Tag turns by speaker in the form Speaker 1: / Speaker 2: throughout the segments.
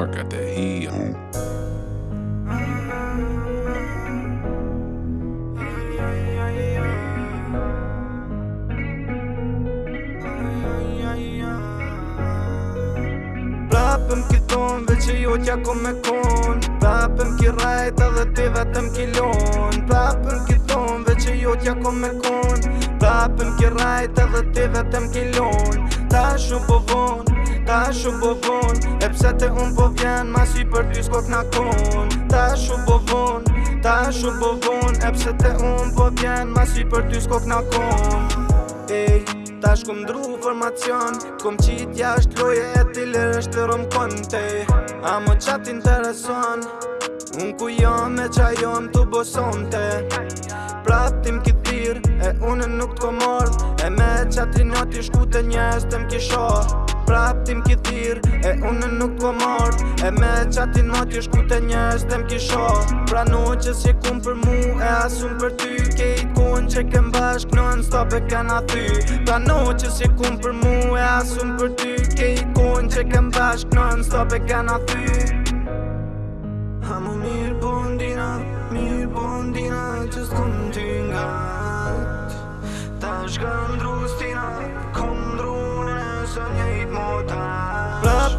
Speaker 1: Mark got that heat on. Prapëm ki tonë, veç e jo t'ja me konë Prapëm ki rajt edhe ti vetëm ki lonë Prapëm ki tonë, veç e jo t'ja me konë Prapëm ki rajt edhe ti vetëm ki lonë Ta shumë po vonë Ta shu po von E pse te un po vjen Masi për ty s'kot na kon Ta shu po von Ta shu po von E pse te un po vjen Masi për ty s'kot na kon Ej Ta kum dru formacion Kom qit jasht loje e ti lirë është të rëmë konte A më qatë intereson Unë ku jam e qa jam të bosonte Pratim këtë birë E unë nuk të komorë E me qatë i noti shku të njës të më kisho Praptim tim ki thir E unë nuk t'u po amart E me qatin ma t'i shku të njës dhe m'ki sho Pra noqës që kun për mu e asun për ty Ke i t'kun që kem bashk non stop e kena ty Pra noqës që kun për mu e asun për ty Ke i t'kun që kem bashk non stop e kena ty Ha mu mirë bondina, po mirë bondina po Që s'kun t'i nga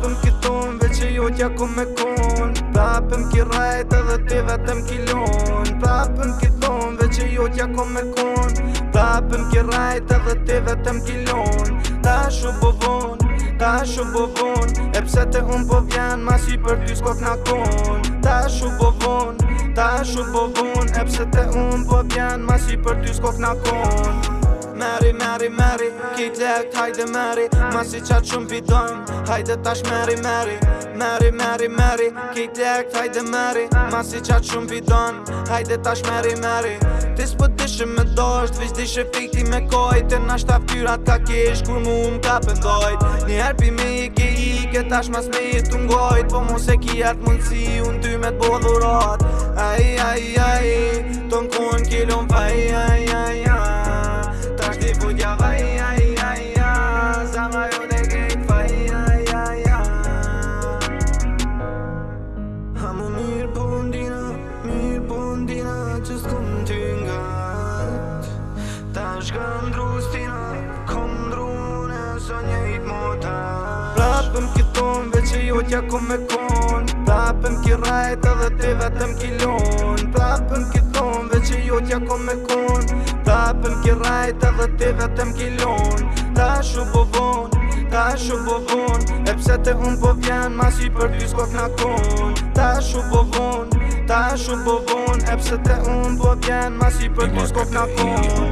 Speaker 1: rapëm ki tonë e jo tja ku me konë Rapëm ki rajtë edhe ti vetëm ki lonë Rapëm ki tonë Veq e jo tja ku me konë Rapëm ki rajtë edhe ti vetëm ki lonë Ta shu bo po vonë Ta shu bo po vonë E pse te unë po vjenë Mas i për ty s'kot na konë Ta shu bo po vonë Ta shu bo vonë E pse te unë po vjenë Mas i për ty s'kot na konë Meri, meri, meri Kit lekt, hajde meri Masi qatë shumë bidojmë Hajde tash meri, meri Meri, meri, meri Kit lekt, hajde meri Masi qatë shumë bidojmë Hajde tash meri, meri Ti s'po dishe me dojsh Vish dishe fikti me kojt E nash ta fyrat ka kish Kur mu më ka pëndojt Një herpi me i ki i tash mas me i të ngojt Po mos e ki jatë mundësi Unë ty me të Ai, ai, ai Ton ku në kilon vaj, ai, ai, është i putja vaj Aja, aja, aja Sa nga jo të kejt faj Aja, aja, aja A më mirë po ndina Mirë po ndina Që s'kom të nga Ta shkëm drustina Kom drune Së njejt mota Prapëm këton Veq e jo t'ja ku me kon Prapëm ki rajta Dhe te vetëm kilon Prapëm këton Veq e jo t'ja ku me kon hapëm ki rajta dhe ti vetëm ki lonë Ta shu po vonë, ta shu po vonë E pse të unë po vjenë, mas i për dy s'kot në konë Ta shu po vonë, ta shu po vonë E pse të unë po vjenë, mas i për dy s'kot në konë